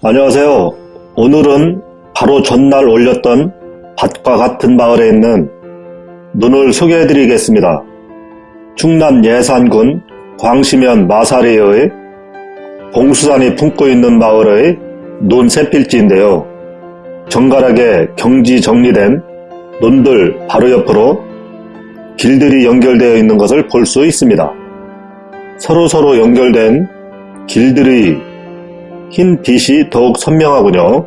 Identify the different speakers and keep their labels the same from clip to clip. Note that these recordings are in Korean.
Speaker 1: 안녕하세요. 오늘은 바로 전날 올렸던 밭과 같은 마을에 있는 눈을 소개해 드리겠습니다. 충남 예산군 광시면 마사리의 봉수산이 품고 있는 마을의 논 새필지인데요. 정갈하게 경지 정리된 논들 바로 옆으로 길들이 연결되어 있는 것을 볼 수 있습니다. 서로서로 연결된 길들의 흰 빛이 더욱 선명하군요.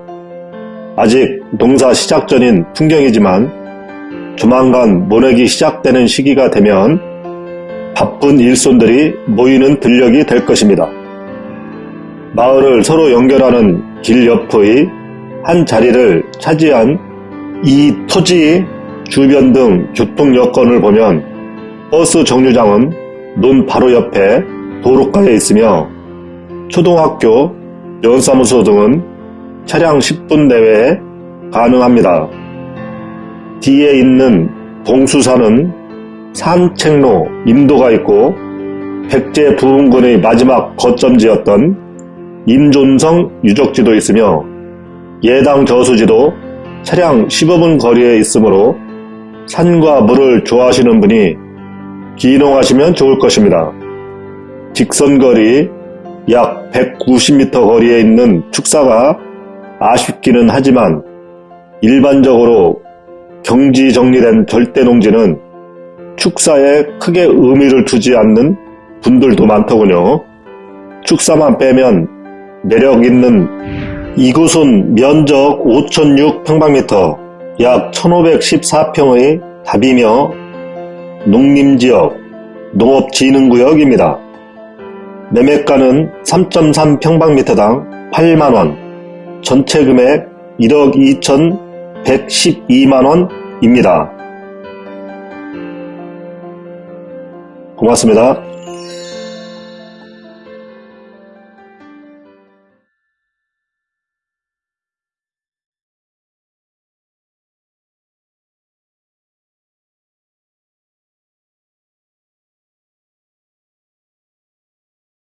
Speaker 1: 아직 농사 시작 전인 풍경이지만 조만간 모내기 시작되는 시기가 되면 바쁜 일손들이 모이는 들녘이 될 것입니다. 마을을 서로 연결하는 길 옆의 한 자리를 차지한 이 토지 주변 등 교통 여건을 보면 버스 정류장은 논 바로 옆에 도로가에 있으며 초등학교, 연사무소 등은 차량 10분 내외에 가능합니다. 뒤에 있는 봉수산은 산책로, 인도가 있고 백제 부흥군의 마지막 거점지였던 임존성 유적지도 있으며 예당 저수지도 차량 15분 거리에 있으므로 산과 물을 좋아하시는 분이 기농하시면 좋을 것입니다. 직선거리 약 190m 거리에 있는 축사가 아쉽기는 하지만 일반적으로 경지 정리된 절대 농지는 축사에 크게 의미를 두지 않는 분들도 많더군요. 축사만 빼면 매력 있는 이곳은 면적 5,006평방미터 약 1,514평의 답이며 농림지역, 농업진흥구역입니다. 매매가는 3.3평방미터당 8만원, 전체 금액 1억 2,112만원입니다. 고맙습니다.